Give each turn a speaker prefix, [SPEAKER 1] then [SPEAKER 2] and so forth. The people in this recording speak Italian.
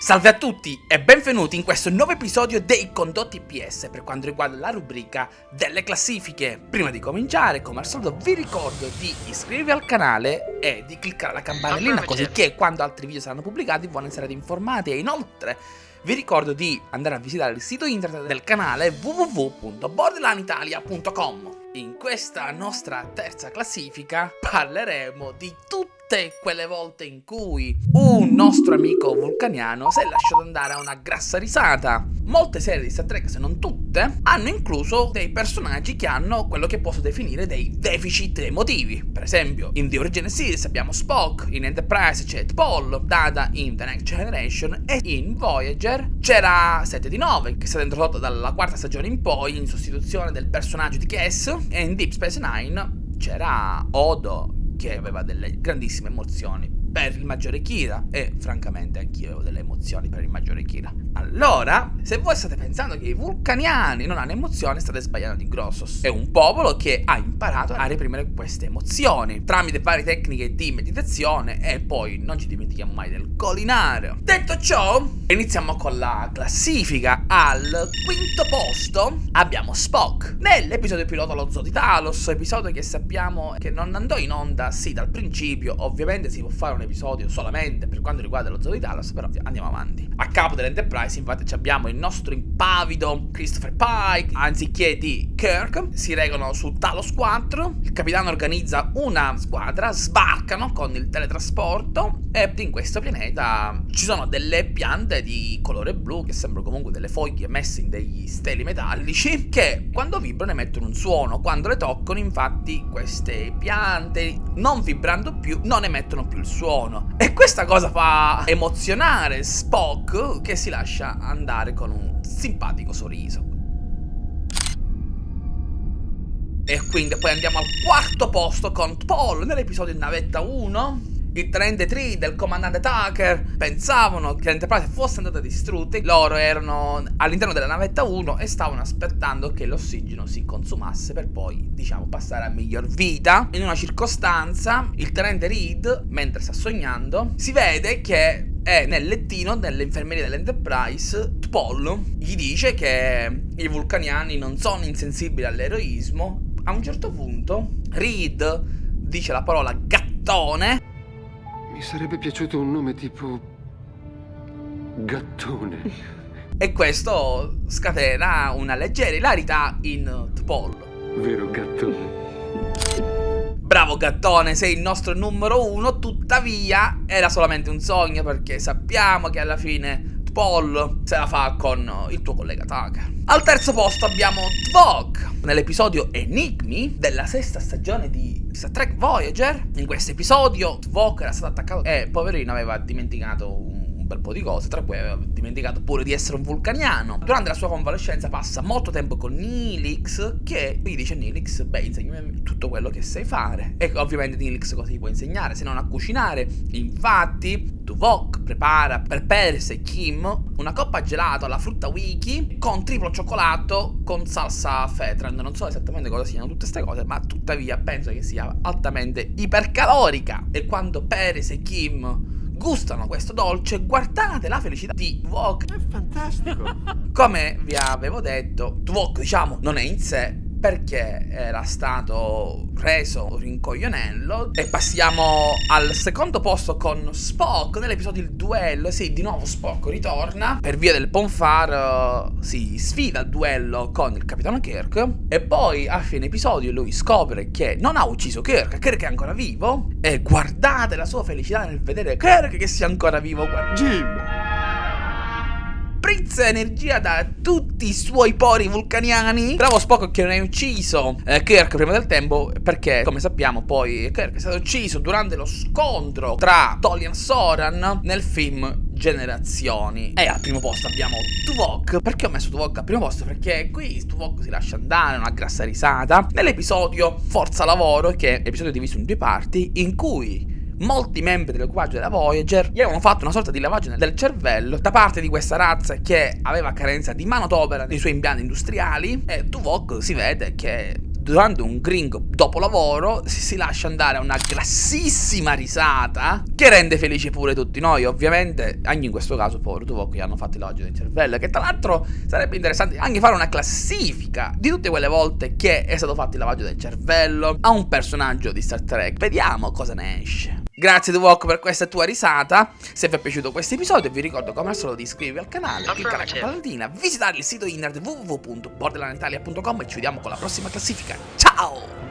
[SPEAKER 1] Salve a tutti e benvenuti in questo nuovo episodio dei Condotti PS per quanto riguarda la rubrica delle classifiche. Prima di cominciare, come al solito, vi ricordo di iscrivervi al canale e di cliccare la campanellina così che quando altri video saranno pubblicati voi ne sarete informati e inoltre vi ricordo di andare a visitare il sito internet del canale www.borderlanitalia.com. In questa nostra terza classifica parleremo di tutte quelle volte in cui un nostro amico vulcaniano si è lasciato andare a una grassa risata. Molte serie di Star Trek, se non tutte, hanno incluso dei personaggi che hanno quello che posso definire dei deficit emotivi. Per esempio, in The Original Series abbiamo Spock, in Enterprise c'è Paul, Data in The Next Generation e in Voyager c'era 7 di 9, che è stata introdotta dalla quarta stagione in poi in sostituzione del personaggio di Cass e in Deep Space Nine c'era Odo, che aveva delle grandissime emozioni per il maggiore Kira e francamente anch'io avevo delle emozioni per il maggiore Kira. Allora, se voi state pensando che i vulcaniani non hanno emozioni, state sbagliando di grosso. È un popolo che ha imparato a reprimere queste emozioni tramite varie tecniche di meditazione e poi non ci dimentichiamo mai del colinario. Detto ciò, iniziamo con la classifica. Al quinto posto abbiamo Spock. Nell'episodio pilota lo Zoo di Talos, episodio che sappiamo che non andò in onda sì dal principio, ovviamente si può fare un episodio solamente per quanto riguarda lo Zoo di Talos, però andiamo avanti. A capo dell'Enterprise infatti abbiamo il nostro impavido Christopher Pike, anziché di Kirk, si regolano su Talos 4, il capitano organizza una squadra, sbarcano con il teletrasporto e in questo pianeta ci sono delle piante di colore blu che sembrano comunque delle foglie messe in degli steli metallici che quando vibrano emettono un suono, quando le toccano infatti queste piante non vibrando più non emettono più il suono e questa cosa fa emozionare Spock che si lascia andare con un simpatico sorriso. E quindi poi andiamo al quarto posto con Paul nell'episodio Navetta 1 il tenente 3 del comandante Tucker pensavano che l'Enterprise fosse andata distrutta, loro erano all'interno della navetta 1 e stavano aspettando che l'ossigeno si consumasse per poi, diciamo, passare a miglior vita. In una circostanza, il tenente Reed, mentre sta sognando, si vede che è nel lettino dell'infermeria dell'Enterprise, Paul gli dice che i vulcaniani non sono insensibili all'eroismo. A un certo punto, Reed dice la parola gattone
[SPEAKER 2] mi sarebbe piaciuto un nome tipo... Gattone.
[SPEAKER 1] e questo scatena una leggera ilarità in Tpol.
[SPEAKER 2] Vero gattone.
[SPEAKER 1] Bravo gattone, sei il nostro numero uno, tuttavia era solamente un sogno perché sappiamo che alla fine Paul se la fa con il tuo collega Tucker. Al terzo posto abbiamo Tvok, nell'episodio Enigmi della sesta stagione di Star Trek Voyager. In questo episodio Tvok era stato attaccato e poverino aveva dimenticato un bel po' di cose, tra cui aveva dimenticato pure di essere un vulcaniano. Durante la sua convalescenza passa molto tempo con Nilix, che gli dice Nilix, beh, insegnami tutto quello che sai fare. E ovviamente Nilix cosa gli può insegnare, se non a cucinare. Infatti, Tuvok prepara per Pers e Kim una coppa gelato alla frutta wiki con triplo cioccolato con salsa Fetran. Non so esattamente cosa siano tutte queste cose, ma tuttavia penso che sia altamente ipercalorica. E quando Peres e Kim gustano questo dolce, guardate la felicità di Tvok.
[SPEAKER 2] È fantastico.
[SPEAKER 1] Come vi avevo detto, Tvok, diciamo, non è in sé perché era stato reso rincoglionello. E passiamo al secondo posto con Spock nell'episodio Il duello sì di nuovo Spock ritorna. Per via del Ponfar uh, si sfida al duello con il capitano Kirk. E poi a fine episodio lui scopre che non ha ucciso Kirk Kirk è ancora vivo. E guardate la sua felicità nel vedere Kirk che sia ancora vivo.
[SPEAKER 2] Jim
[SPEAKER 1] sprizza energia da tutti i suoi pori vulcaniani. Bravo Spock che non hai ucciso eh, Kirk prima del tempo, perché come sappiamo poi Kirk è stato ucciso durante lo scontro tra Tolian e Soran nel film generazioni. E al primo posto abbiamo Tuvok. Perché ho messo Tuvok al primo posto? Perché qui Tuvok si lascia andare, una grassa risata. Nell'episodio Forza Lavoro, che è episodio diviso in due parti, in cui molti membri dell'equipaggio della Voyager gli avevano fatto una sorta di lavaggio del cervello da parte di questa razza che aveva carenza di manodopera nei suoi impianti industriali e Tuvok si vede che durante un gringo dopo lavoro si, lascia andare a una grassissima risata che rende felici pure tutti noi, ovviamente, anche in questo caso povero Tuvok gli hanno fatto il lavaggio del cervello, che tra l'altro sarebbe interessante anche fare una classifica di tutte quelle volte che è stato fatto il lavaggio del cervello a un personaggio di Star Trek, vediamo cosa ne esce. Grazie Tuvok per questa tua risata, se vi è piaciuto questo episodio vi ricordo come al solito di iscrivervi al canale, cliccare la campanatina, visitare il sito internet www.borderlanditalia.com e ci vediamo con la prossima classifica, ciao!